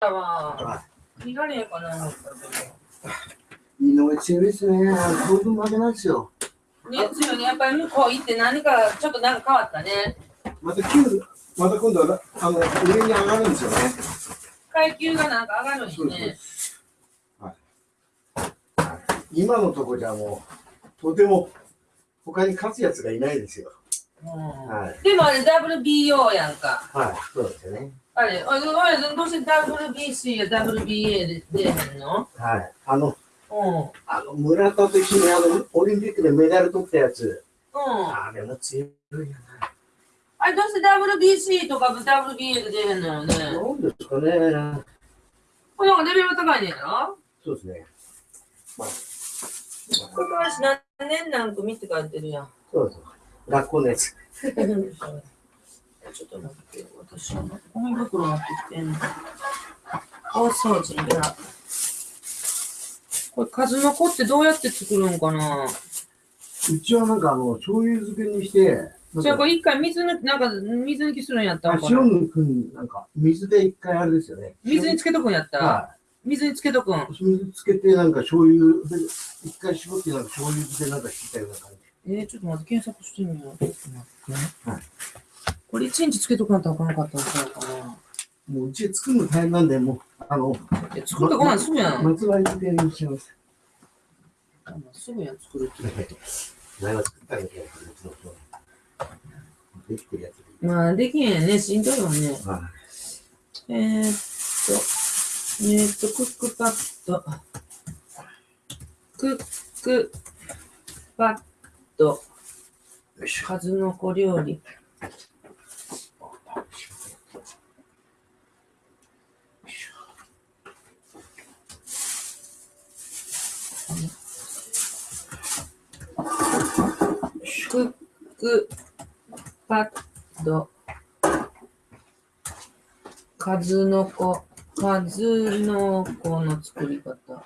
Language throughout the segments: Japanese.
たわ。見られへんかな井上強いですね。当分負けないですよ。ど。ね、強いね。やっぱり向こう行って何か、ちょっとなんか変わったね。また急また今度はあの上に上がるんですよね。階級がなんか上がるんですね。今のとこじゃもう、とても他に勝つやつがいないですよ。うんはい。でもあれ WBO やんか。はい、そうですよね。あれ、おいおいどうして WBC や WBA で出えへんの？はい。あの、うん。うん。あの村田と一緒にあのオリンピックでメダル取ったやつ、あれも強いやあれ、どうして WBC とか WBA で出えへんのよね。な。なんですかね。これなんかレベルが高いねんやろ？そうですね。まあ、これからし何年何組って書いてるやん。そうです。学校のやつ。ちょっと待って、私はゴミ袋持ってきてんの。大掃除や。これ数の子ってどうやって作るんかな？うちはなんかあの、醤油漬けにして、じゃあこれ一回水抜き、なんか水抜きするんやったあんかな？塩抜くん、なんか水で一回あれですよね。水につけとくんやった、は水につけとくん。い。水つけてなんか醤油で、一回絞ってなんか醤油漬けなんかしてたような感じ。えー、ちょっと待って、検索してみよう。ちょっと待って。はいこれ一日つけとかんとあかんかったんちゃうかな。もううち作るの大変なんで、もう、あの、え作ってこないすぐやん。松葉漬けにします。すぐやん、作るって。前は作ったんだけど、うちの人できてるやつ。まあ、できへんね。しんどいわね。はえー、っと、えー、っと、クックパッド。クックパッド。い。よいしょ。数の子料理。クックパッド。数の子、数の子の作り方。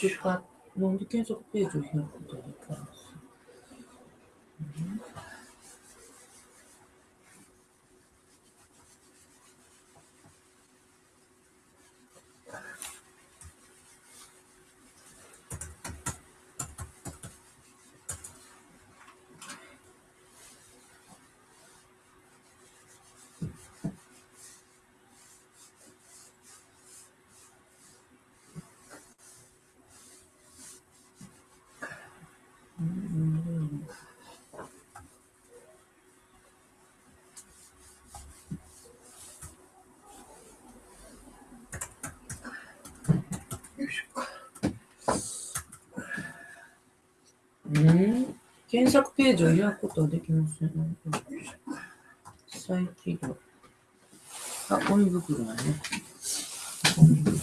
クックパッなんで検索ページを開くことができますうんうん検索ページを開くことはできません。再起動。あ、ゴミ袋だね。ゴミ袋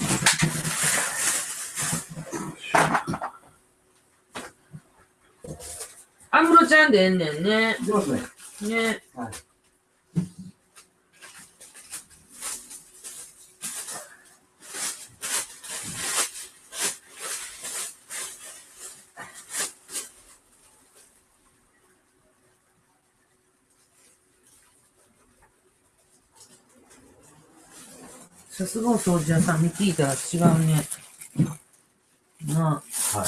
アムロちゃんでええねんね。いきますね。ね。はい。すごい掃除屋さんに聞いたら違うね。なあ。はい。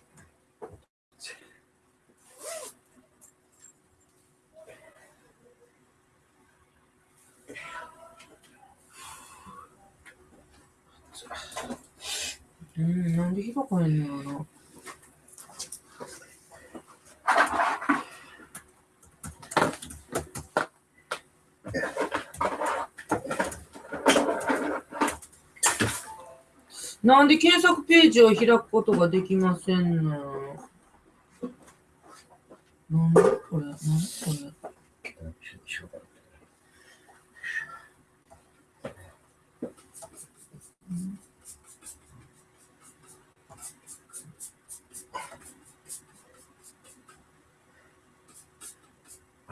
なんで開かへんのやろな。なんで検索ページを開くことができませんのなんでこれなんでこれ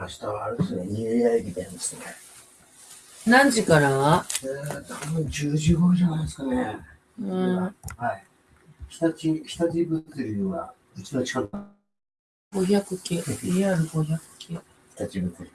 明日はあれですね、ニューイヤー駅伝ですね。何時から？はえー、多分10時頃じゃないですかね。うん。はい。日立、日立物流は、うちの近く、500系。AR500 系。日立物流。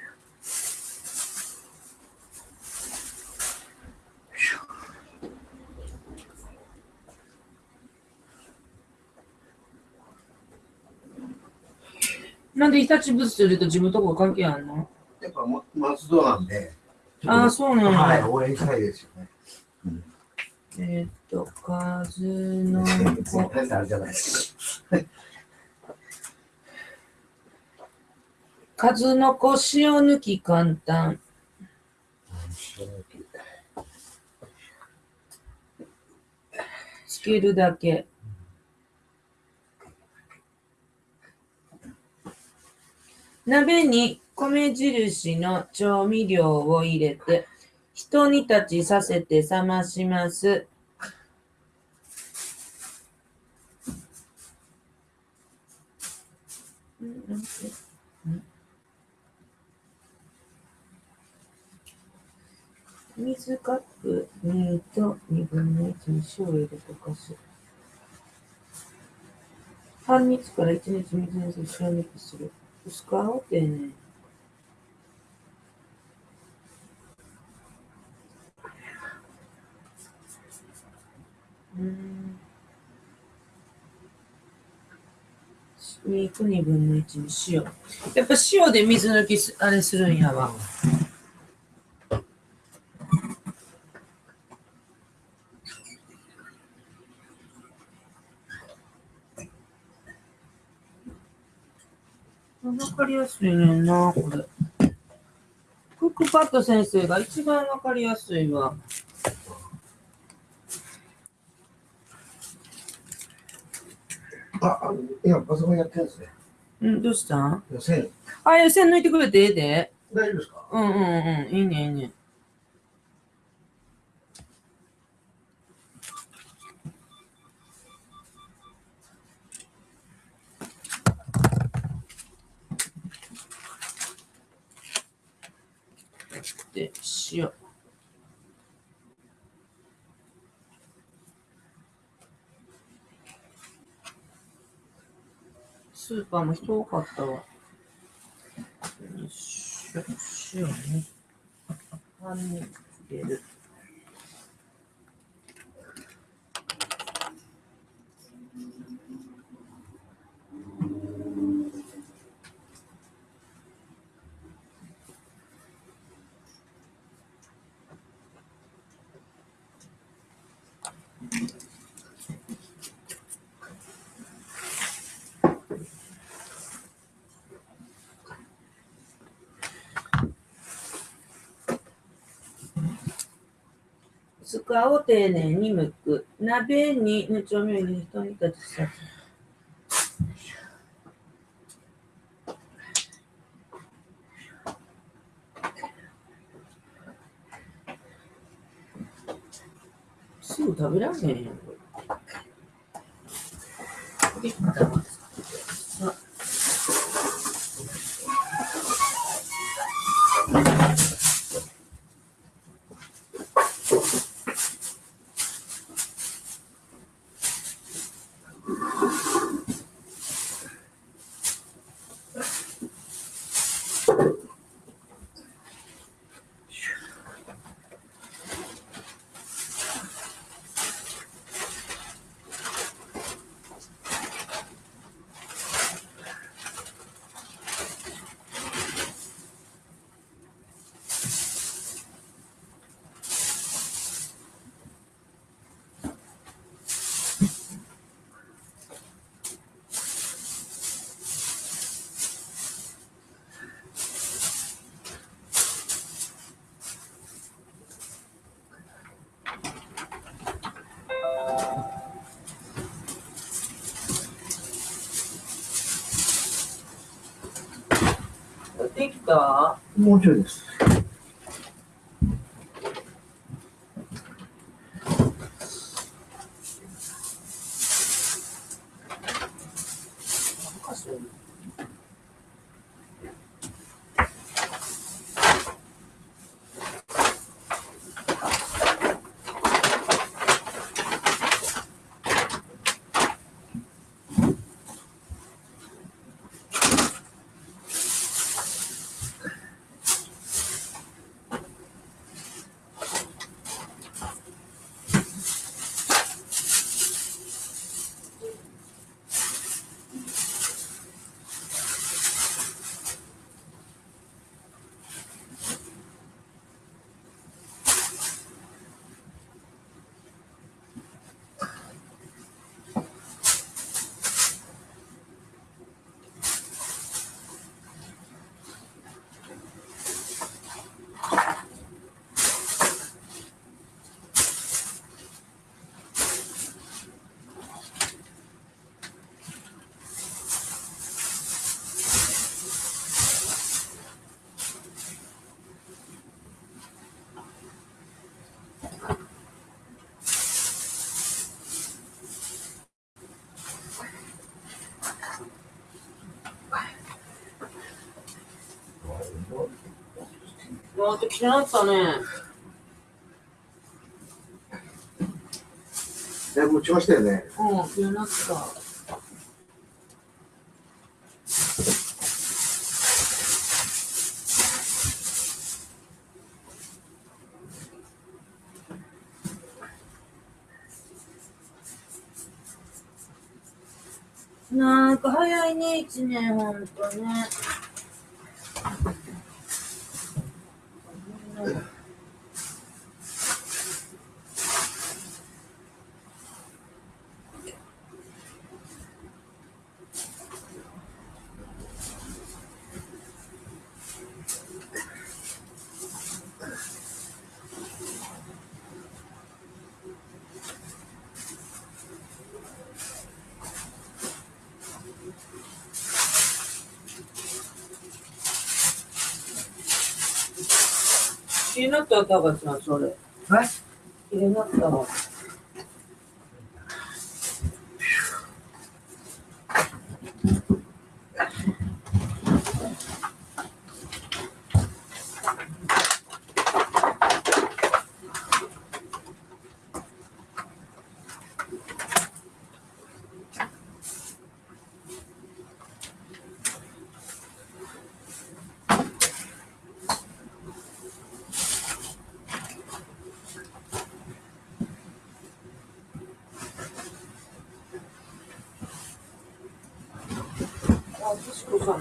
なんで日立物流と自分とこ関係あんの？やっぱ、ま、松戸なんで、ああ、そうなんや。はい、応援したいですよね。えーっと、数のあれじゃないですか。数の子塩抜き簡単。つけるだけ。鍋に米印の調味料を入れて、ひと煮立ちさせて冷まします。水カップ2と2分の1に塩を入れて溶かす。半日から1日水にして塩抜きする。薄皮を丁寧に。うーん。肉2分の1に塩。やっぱ塩で水抜きすあれするん。やわ。わかりやすいねん。な、これ。クックパッド先生が一番わかりやすいわ。あ、あ今パソコンやってるんですね。うん、どうしたん？予選、あ、予選抜いてくれてええで。大丈夫ですか？うんうんうん。いいね、いいね。ーパーも人多かったわ。よいしょ、塩ね。半に入れる。薄皮を丁寧に剥く。鍋に調味料入れてと煮立ちさせすぐ食べられへんやん。これできた？もうちょいです。もうきなったね。だいぶ落ちましたよね。うん、きなった。なんか早いね、一年、ほんとね。になったら、高橋さん、それ。はい気になったわ。あ、つしこさん。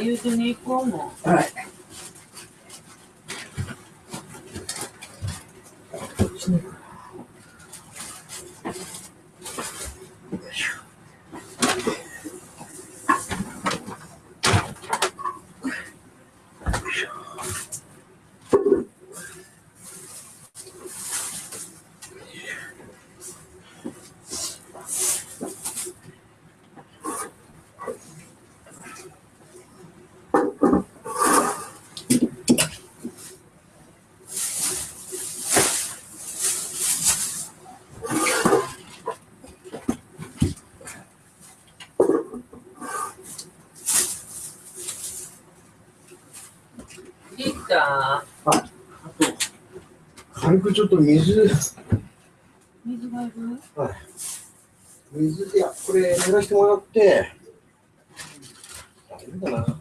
言うてに行こうもん。はい。できたあと、軽くちょっと水、水がいる？水、いや、これ、やらせてもらって、大丈夫かな。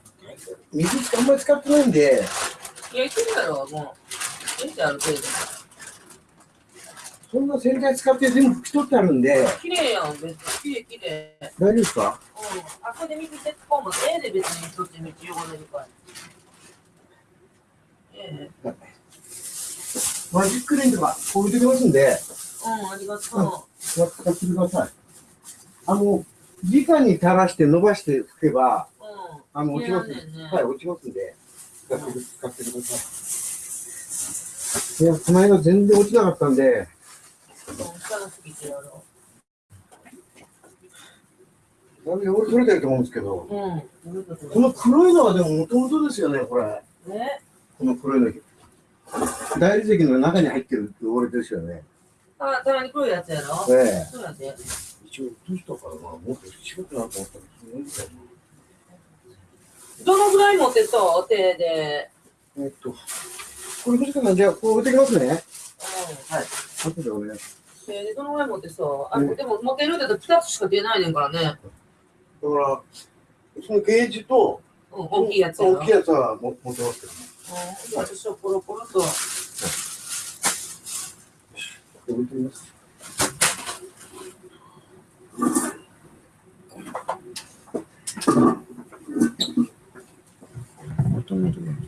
水あんまり使ってないんで、いや、いけるやろ、もう。できたある程度。そんな洗剤使って全部拭き取ってあるんで、綺麗やん、別に。綺麗綺麗。大丈夫ですか？うん。あそこで水鉄砲もええで別にそっち道汚れるから。ええマジックレンとか、こう置いてきますんで、うん、ありがと使ってください。あの、直に垂らして伸ばして拭けば、う。うん。あの、落ちますねはい、落ちますんで、使ってく使ってください。いや、この間全然落ちなかったんで、だいぶ取れてると思うんですけど、う。うん。この黒いのはでももともとですよね、これ。ね。この黒いの。大理石の中に入ってる汚れですよね。あ、たまに黒いやつやろ？ええそうやで。一応落としたからな、もっと違くなと思ったら、そういうどのぐらい持ってそう手で？えっと、これ、藤川さん、じゃあ、こう置いてきますね。うん。はい。後でお願いします。手でどのぐらい持ってそうあ、うんでも持てるって言うと2つしか出ないねんからね。だから、そのゲージと、うん、大きいやつ。大きいやつはも持ってますけど。うん。私はポロポロと。て。